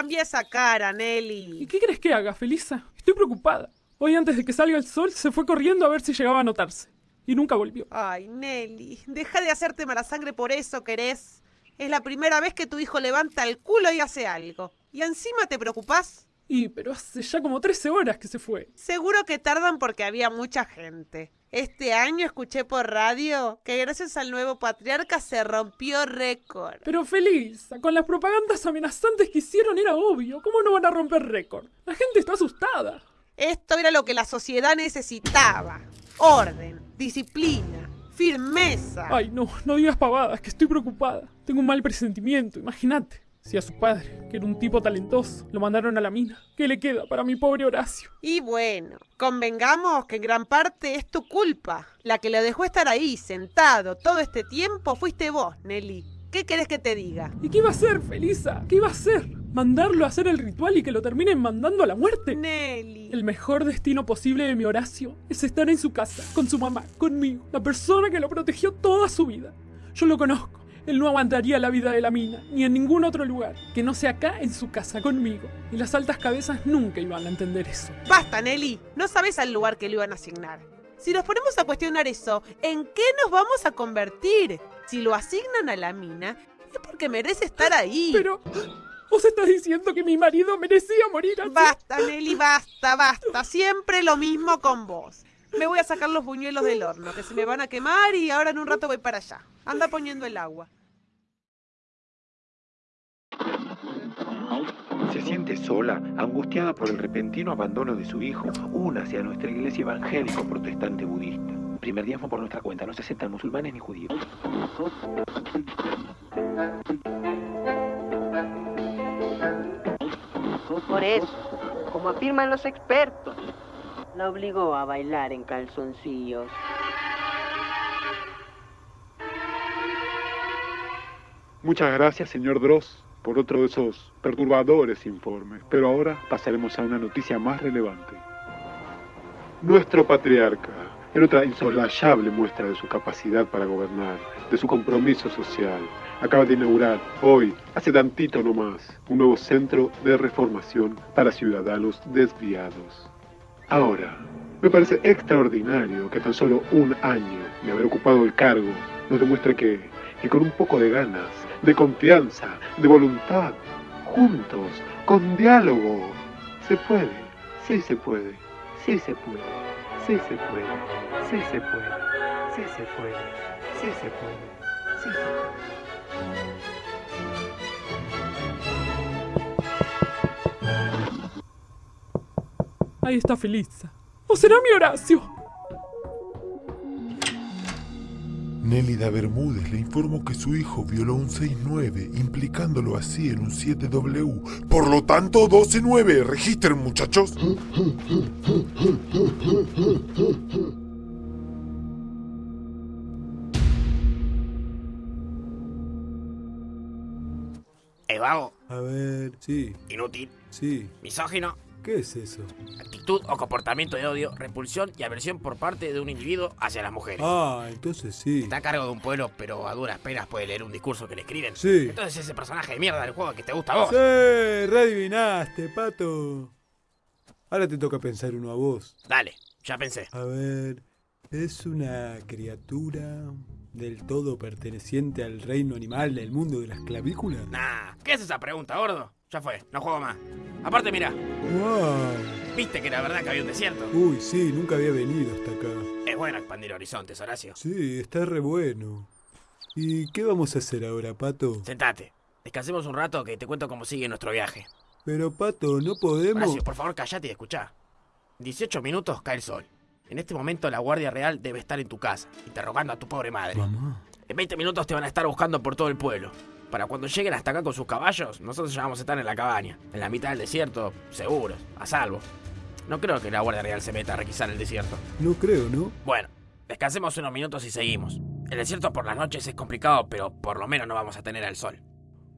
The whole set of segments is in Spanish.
Cambia esa cara, ¿Y Nelly. qué crees que haga, Felisa? Estoy preocupada. Hoy antes de que salga el sol se fue corriendo a ver si llegaba a notarse. Y nunca volvió. Ay, Nelly, deja de hacerte mala sangre por eso, querés. Es la primera vez que tu hijo levanta el culo y hace algo. ¿Y encima te preocupás? Y, pero hace ya como 13 horas que se fue. Seguro que tardan porque había mucha gente. Este año escuché por radio que gracias al nuevo patriarca se rompió récord. Pero Felisa, con las propagandas amenazantes que hicieron era obvio. ¿Cómo no van a romper récord? La gente está asustada. Esto era lo que la sociedad necesitaba. Orden, disciplina, firmeza. Ay, no, no digas pavadas, que estoy preocupada. Tengo un mal presentimiento, imagínate. Si a su padre, que era un tipo talentoso, lo mandaron a la mina, ¿qué le queda para mi pobre Horacio? Y bueno, convengamos que en gran parte es tu culpa. La que le dejó estar ahí, sentado, todo este tiempo fuiste vos, Nelly. ¿Qué querés que te diga? ¿Y qué iba a hacer, Felisa? ¿Qué iba a hacer? ¿Mandarlo a hacer el ritual y que lo terminen mandando a la muerte? Nelly. El mejor destino posible de mi Horacio es estar en su casa, con su mamá, conmigo, la persona que lo protegió toda su vida. Yo lo conozco. Él no aguantaría la vida de la mina, ni en ningún otro lugar, que no sea acá en su casa conmigo. Y las altas cabezas nunca iban a entender eso. Basta, Nelly. No sabes al lugar que le iban a asignar. Si nos ponemos a cuestionar eso, ¿en qué nos vamos a convertir? Si lo asignan a la mina, es porque merece estar ahí. Pero... ¿Vos estás diciendo que mi marido merecía morir así? Basta, Nelly, basta, basta. Siempre lo mismo con vos. Me voy a sacar los buñuelos del horno, que se me van a quemar y ahora en un rato voy para allá. Anda poniendo el agua. Siente sola, angustiada por el repentino abandono de su hijo. Únase a nuestra iglesia evangélico protestante budista. Primer diezmo por nuestra cuenta, no se aceptan musulmanes ni judíos. Por eso, como afirman los expertos, la obligó a bailar en calzoncillos. Muchas gracias, señor Dross, por otro de esos perturbadores informes. Pero ahora pasaremos a una noticia más relevante. Nuestro patriarca, en otra insolayable muestra de su capacidad para gobernar, de su compromiso social, acaba de inaugurar hoy, hace tantito nomás, un nuevo centro de reformación para ciudadanos desviados. Ahora, me parece extraordinario que tan solo un año de haber ocupado el cargo nos demuestre que, que con un poco de ganas, de confianza, de voluntad, juntos, con diálogo, se puede, sí se puede, sí se puede, sí se puede, sí se puede, sí se puede, sí se puede, sí se puede. Ahí está Felisa. ¿O será mi Horacio? Nélida Bermúdez le informó que su hijo violó un 6-9, implicándolo así en un 7W. Por lo tanto, 12-9. Registren, muchachos. Eh, vago, A ver, sí, inútil, sí. misógino, ¿Qué es eso? actitud o comportamiento de odio, repulsión y aversión por parte de un individuo hacia las mujeres. Ah, entonces sí. Está a cargo de un pueblo, pero a duras penas puede leer un discurso que le escriben. Sí. Entonces ese personaje de mierda del juego que te gusta a vos. Sí, readivinaste, pato. Ahora te toca pensar uno a vos. Dale, ya pensé. A ver, es una criatura del todo perteneciente al reino animal del mundo de las clavículas. Nah, ¿qué es esa pregunta, gordo? Ya fue, no juego más. Aparte, mira, Wow. viste que era verdad que había un desierto. Uy, sí, nunca había venido hasta acá. Es bueno expandir horizontes, Horacio. Sí, está re bueno. ¿Y qué vamos a hacer ahora, Pato? Sentate. Descansemos un rato que te cuento cómo sigue nuestro viaje. Pero, Pato, no podemos... Horacio, por favor, callate y escuchá. En 18 minutos cae el sol. En este momento la Guardia Real debe estar en tu casa, interrogando a tu pobre madre. Mamá. En 20 minutos te van a estar buscando por todo el pueblo. Para cuando lleguen hasta acá con sus caballos, nosotros ya vamos a estar en la cabaña, en la mitad del desierto, seguros, a salvo. No creo que la Guardia Real se meta a requisar el desierto. No creo, ¿no? Bueno, descansemos unos minutos y seguimos. El desierto por las noches es complicado, pero por lo menos no vamos a tener el sol.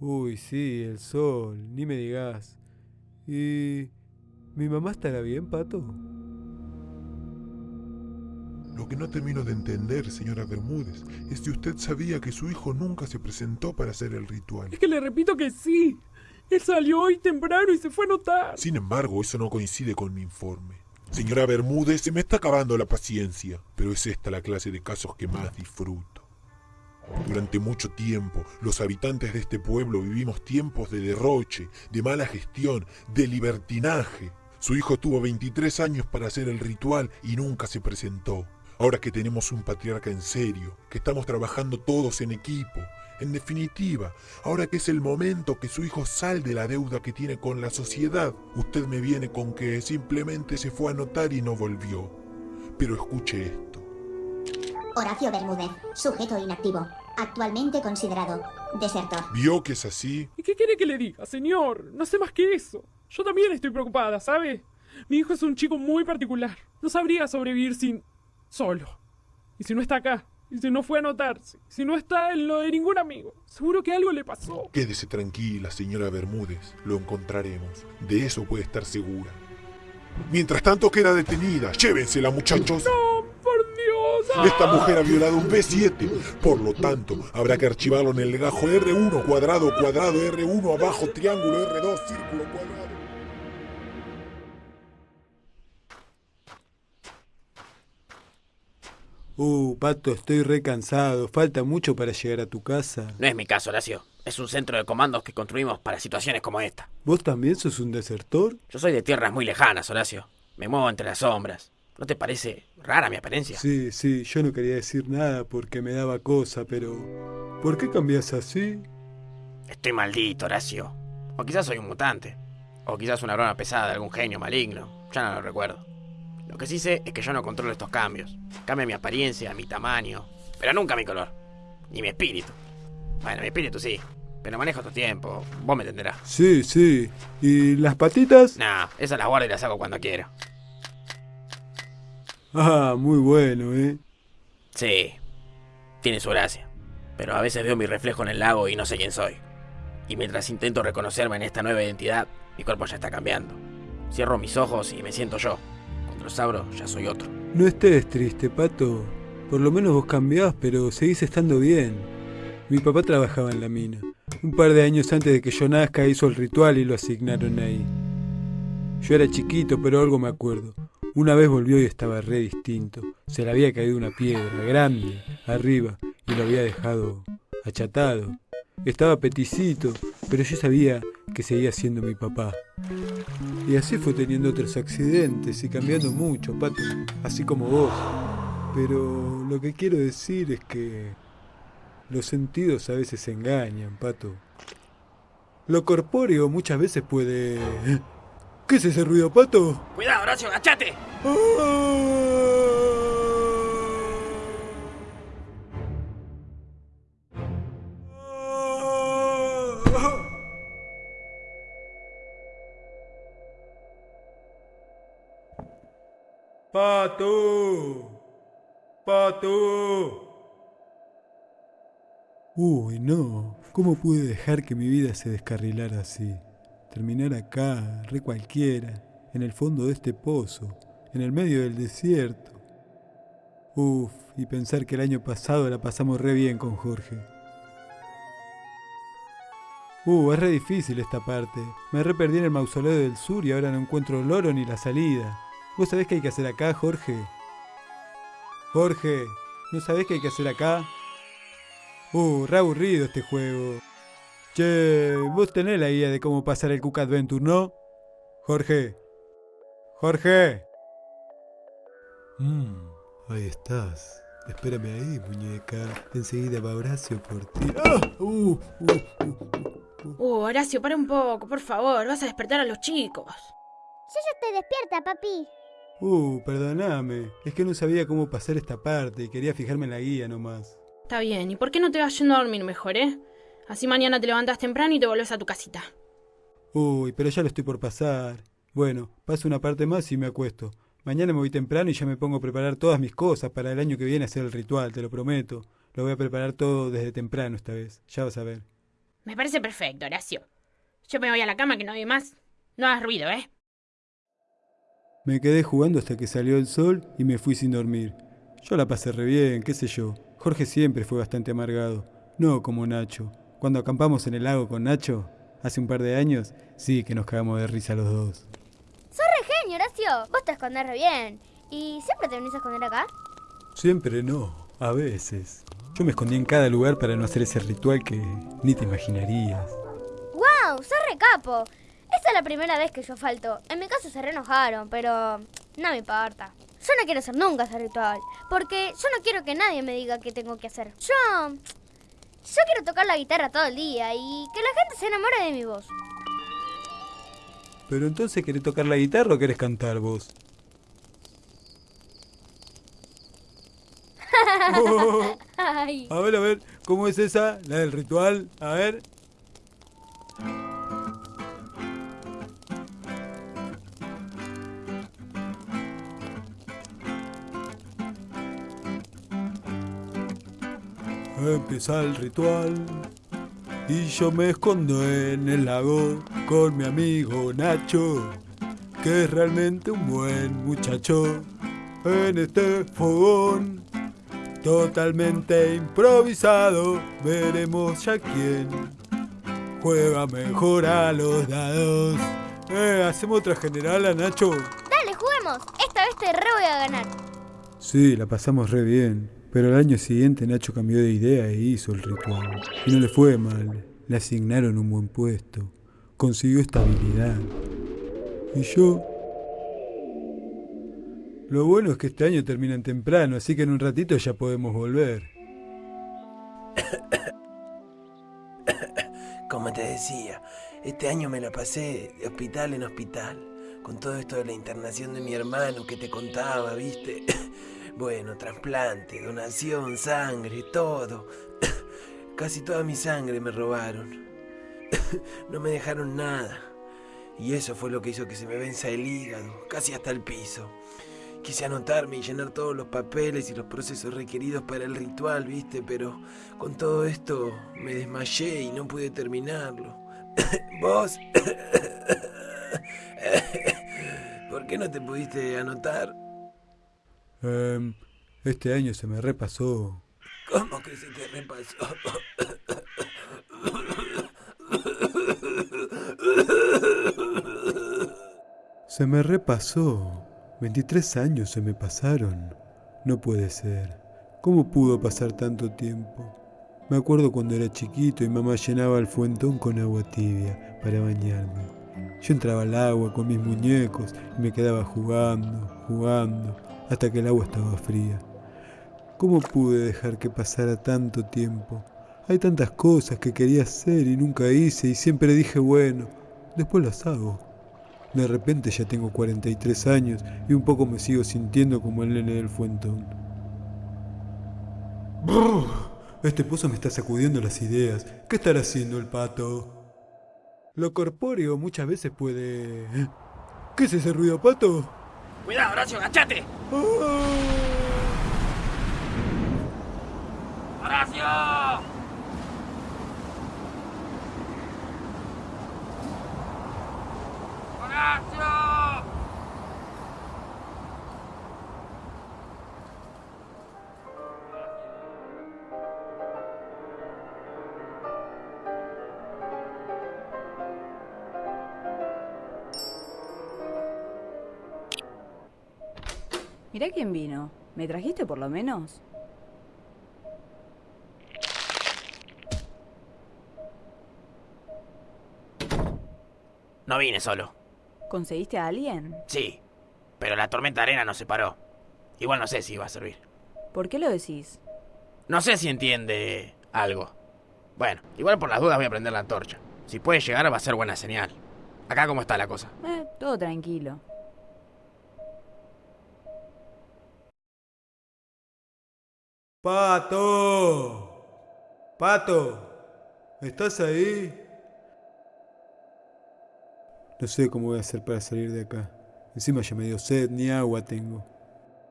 Uy, sí, el sol, ni me digas. ¿Y mi mamá estará bien, Pato? Lo que no termino de entender, señora Bermúdez, es si usted sabía que su hijo nunca se presentó para hacer el ritual. Es que le repito que sí. Él salió hoy temprano y se fue a notar. Sin embargo, eso no coincide con mi informe. Señora Bermúdez, se me está acabando la paciencia, pero es esta la clase de casos que más disfruto. Durante mucho tiempo, los habitantes de este pueblo vivimos tiempos de derroche, de mala gestión, de libertinaje. Su hijo tuvo 23 años para hacer el ritual y nunca se presentó. Ahora que tenemos un patriarca en serio, que estamos trabajando todos en equipo, en definitiva, ahora que es el momento que su hijo salde la deuda que tiene con la sociedad, usted me viene con que simplemente se fue a notar y no volvió. Pero escuche esto. Horacio Bermúdez, sujeto inactivo, actualmente considerado desertor. ¿Vio que es así? ¿Y qué quiere que le diga, señor? No sé más que eso. Yo también estoy preocupada, ¿sabe? Mi hijo es un chico muy particular. No sabría sobrevivir sin... solo. Y si no está acá, y si no fue a notarse, si no está en lo de ningún amigo, seguro que algo le pasó. Quédese tranquila, señora Bermúdez. Lo encontraremos. De eso puede estar segura. Mientras tanto queda detenida. Llévensela, muchachos. ¡No, por Dios! Esta mujer ha violado un B7. Por lo tanto, habrá que archivarlo en el legajo R1, cuadrado, cuadrado, R1, abajo, triángulo, R2, círculo, cuadrado. Uh, Pato, estoy re cansado. Falta mucho para llegar a tu casa. No es mi caso, Horacio. Es un centro de comandos que construimos para situaciones como esta. ¿Vos también sos un desertor? Yo soy de tierras muy lejanas, Horacio. Me muevo entre las sombras. ¿No te parece rara mi apariencia? Sí, sí, yo no quería decir nada porque me daba cosa, pero... ¿Por qué cambias así? Estoy maldito, Horacio. O quizás soy un mutante. O quizás una broma pesada de algún genio maligno. Ya no lo recuerdo. Lo que sí sé es que yo no controlo estos cambios. Cambia mi apariencia, mi tamaño, pero nunca mi color. Ni mi espíritu. Bueno, mi espíritu sí. Pero manejo tu tiempo. Vos me entenderás. Sí, sí. ¿Y las patitas? Nah, esas las guardo y las hago cuando quiero. Ah, muy bueno, ¿eh? Sí. Tiene su gracia. Pero a veces veo mi reflejo en el lago y no sé quién soy. Y mientras intento reconocerme en esta nueva identidad, mi cuerpo ya está cambiando. Cierro mis ojos y me siento yo. Ya soy otro. No estés triste, Pato. Por lo menos vos cambiás, pero seguís estando bien. Mi papá trabajaba en la mina. Un par de años antes de que yo nazca hizo el ritual y lo asignaron ahí. Yo era chiquito, pero algo me acuerdo. Una vez volvió y estaba re distinto. Se le había caído una piedra grande arriba y lo había dejado achatado. Estaba peticito, pero yo sabía que seguía siendo mi papá. Y así fue teniendo otros accidentes y cambiando mucho, Pato, así como vos. Pero lo que quiero decir es que los sentidos a veces engañan, Pato. Lo corpóreo muchas veces puede... ¿Qué es ese ruido, Pato? ¡Cuidado, Horacio, agachate! Pato. Pato. Uy, no. ¿Cómo pude dejar que mi vida se descarrilara así? Terminar acá, re cualquiera, en el fondo de este pozo, en el medio del desierto. Uf, y pensar que el año pasado la pasamos re bien con Jorge. Uh, es re difícil esta parte. Me re perdí en el mausoleo del sur y ahora no encuentro el oro ni la salida. ¿Vos sabés qué hay que hacer acá, Jorge? Jorge, ¿no sabés qué hay que hacer acá? Uh, re aburrido este juego. Che, vos tenés la idea de cómo pasar el Cook Adventure, ¿no? Jorge. Jorge. Mmm, ahí estás. Espérame ahí, muñeca. Enseguida va Horacio por ti. ¡Ah! Uh, uh, uh, uh. Uh, Horacio, para un poco, por favor. Vas a despertar a los chicos. Yo ya estoy despierta, papi. Uh, perdoname. Es que no sabía cómo pasar esta parte y quería fijarme en la guía nomás. Está bien, ¿y por qué no te vas yendo a dormir mejor, eh? Así mañana te levantas temprano y te volvés a tu casita. Uy, pero ya lo estoy por pasar. Bueno, paso una parte más y me acuesto. Mañana me voy temprano y ya me pongo a preparar todas mis cosas para el año que viene hacer el ritual, te lo prometo. Lo voy a preparar todo desde temprano esta vez, ya vas a ver. Me parece perfecto, Horacio. Yo me voy a la cama que no hay más. No hagas ruido, ¿eh? Me quedé jugando hasta que salió el sol y me fui sin dormir. Yo la pasé re bien, qué sé yo. Jorge siempre fue bastante amargado, no como Nacho. Cuando acampamos en el lago con Nacho, hace un par de años, sí que nos cagamos de risa los dos. ¡Sos re genio, Horacio! Vos te escondés re bien. ¿Y siempre te venís a esconder acá? Siempre no, a veces. Yo me escondí en cada lugar para no hacer ese ritual que ni te imaginarías. ¡Wow! ¡Sos re capo! Esta es la primera vez que yo falto. En mi caso se re enojaron, pero no me importa. Yo no quiero hacer nunca ese ritual, porque yo no quiero que nadie me diga qué tengo que hacer. Yo... Yo quiero tocar la guitarra todo el día y que la gente se enamore de mi voz. Pero entonces, ¿querés tocar la guitarra o querés cantar vos? Ay. A ver, a ver, ¿cómo es esa? La del ritual. A ver. Empieza el ritual y yo me escondo en el lago con mi amigo Nacho, que es realmente un buen muchacho. En este fogón totalmente improvisado, veremos ya quién juega mejor a los dados. Eh, ¿Hacemos otra general a Nacho? Dale, juguemos. Esta vez te re voy a ganar. Sí, la pasamos re bien. Pero al año siguiente Nacho cambió de idea e hizo el ritual. Y no le fue mal. Le asignaron un buen puesto. Consiguió estabilidad. Y yo... Lo bueno es que este año terminan temprano, así que en un ratito ya podemos volver. Como te decía, este año me la pasé de hospital en hospital, con todo esto de la internación de mi hermano que te contaba, ¿viste? Bueno, trasplante, donación, sangre, todo. Casi toda mi sangre me robaron. No me dejaron nada. Y eso fue lo que hizo que se me venza el hígado, casi hasta el piso. Quise anotarme y llenar todos los papeles y los procesos requeridos para el ritual, ¿viste? Pero con todo esto me desmayé y no pude terminarlo. ¿Vos? ¿Por qué no te pudiste anotar? Em, este año se me repasó. ¿Cómo que se te repasó? Se me repasó. 23 años se me pasaron. No puede ser. ¿Cómo pudo pasar tanto tiempo? Me acuerdo cuando era chiquito y mamá llenaba el fuentón con agua tibia para bañarme. Yo entraba al agua con mis muñecos y me quedaba jugando, jugando, hasta que el agua estaba fría. ¿Cómo pude dejar que pasara tanto tiempo? Hay tantas cosas que quería hacer y nunca hice y siempre dije, bueno, después las hago. De repente ya tengo 43 años y un poco me sigo sintiendo como el nene del fuentón. Brr, Este pozo me está sacudiendo las ideas. ¿Qué estará haciendo el pato? Lo corpóreo muchas veces puede... ¿eh? ¿Qué es ese ruido, pato? Cuidado, Horacio, agachate. ¡Horacio! ¡Horacio! Mirá quién vino. ¿Me trajiste por lo menos? No vine solo. ¿Conseguiste a alguien? Sí, pero la tormenta de arena nos separó. Igual no sé si va a servir. ¿Por qué lo decís? No sé si entiende algo. Bueno, igual por las dudas voy a prender la antorcha. Si puede llegar va a ser buena señal. Acá cómo está la cosa. Eh, todo tranquilo. Pato. Pato. ¿Estás ahí? No sé cómo voy a hacer para salir de acá. Encima ya me dio sed, ni agua tengo.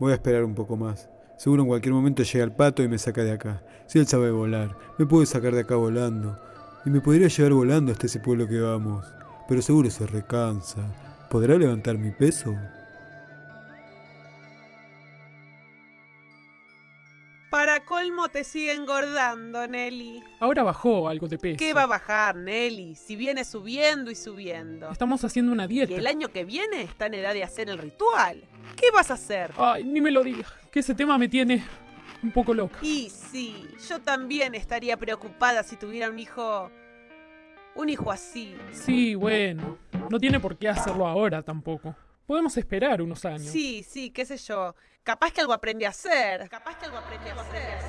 Voy a esperar un poco más. Seguro en cualquier momento llega el pato y me saca de acá. Si él sabe volar, me puede sacar de acá volando. Y me podría llevar volando hasta ese pueblo que vamos. Pero seguro se recansa. ¿Podrá levantar mi peso? Para colmo te sigue engordando, Nelly? Ahora bajó algo de peso. ¿Qué va a bajar, Nelly? Si viene subiendo y subiendo. Estamos haciendo una dieta. Y el año que viene está en edad de hacer el ritual. ¿Qué vas a hacer? Ay, ni me lo digas. Que ese tema me tiene un poco loca. Y sí, yo también estaría preocupada si tuviera un hijo... Un hijo así. Sí, bueno. No tiene por qué hacerlo ahora tampoco. Podemos esperar unos años. Sí, sí, qué sé yo. Capaz que algo aprende a hacer. Capaz que algo aprende a hacer.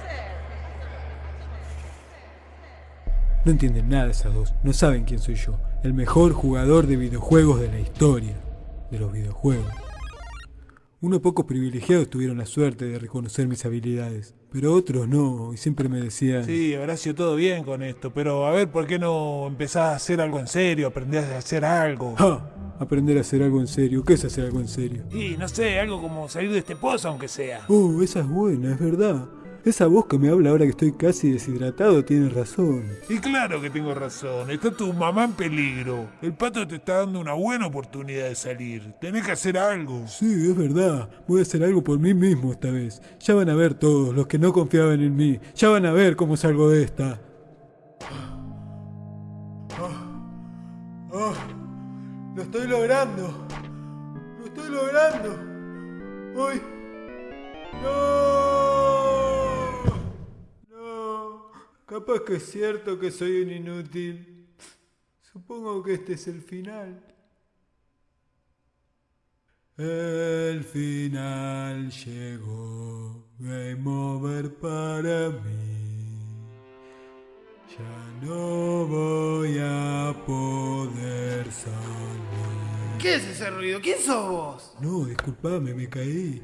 No entienden nada esas dos. No saben quién soy yo. El mejor jugador de videojuegos de la historia. De los videojuegos. Unos pocos privilegiados tuvieron la suerte de reconocer mis habilidades, pero otros no, y siempre me decían... Sí, Horacio, todo bien con esto, pero a ver, ¿por qué no empezás a hacer algo en serio, aprendés a hacer algo? ¡Ja! Aprender a hacer algo en serio. ¿Qué es hacer algo en serio? Y no sé, algo como salir de este pozo, aunque sea. Oh, esa es buena, es verdad. Esa voz que me habla ahora que estoy casi deshidratado tiene razón. Y claro que tengo razón, está tu mamá en peligro. El pato te está dando una buena oportunidad de salir. Tenés que hacer algo. Sí, es verdad. Voy a hacer algo por mí mismo esta vez. Ya van a ver todos los que no confiaban en mí. Ya van a ver cómo salgo de esta. Lo estoy logrando. Lo estoy logrando. Hoy. ¡No! No. Capaz que es cierto que soy un inútil. Supongo que este es el final. El final llegó. Game over para mí. Ya no voy a poder salir. ¿Qué es ese ruido? ¿Quién sos vos? No, disculpame, me caí.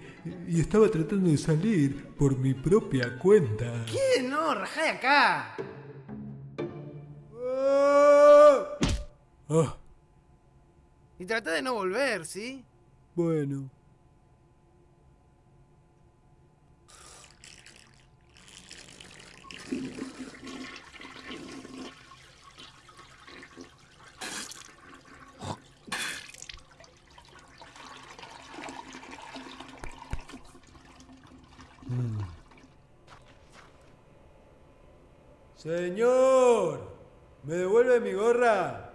Y estaba tratando de salir por mi propia cuenta. ¿Quién? No, rajá de acá. Ah, Y trata de no volver, ¿sí? bueno. Señor, ¿me devuelve mi gorra?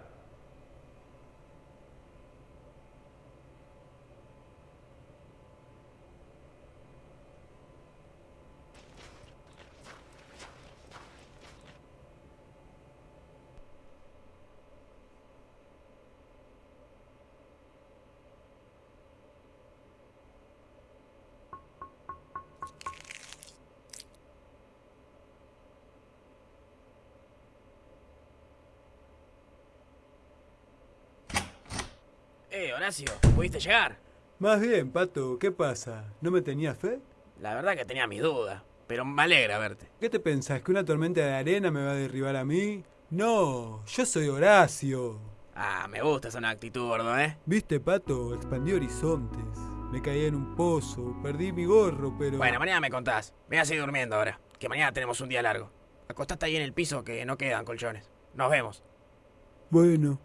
Horacio, ¿pudiste llegar? Más bien, Pato, ¿qué pasa? ¿No me tenías fe? La verdad que tenía mis dudas, pero me alegra verte. ¿Qué te pensás? ¿Que una tormenta de arena me va a derribar a mí? No, yo soy Horacio. Ah, me gusta esa actitud, gordo, ¿eh? Viste, Pato, expandí horizontes. Me caí en un pozo, perdí mi gorro, pero... Bueno, mañana me contás. Voy a seguir durmiendo ahora, que mañana tenemos un día largo. Acostate ahí en el piso que no quedan colchones. Nos vemos. Bueno,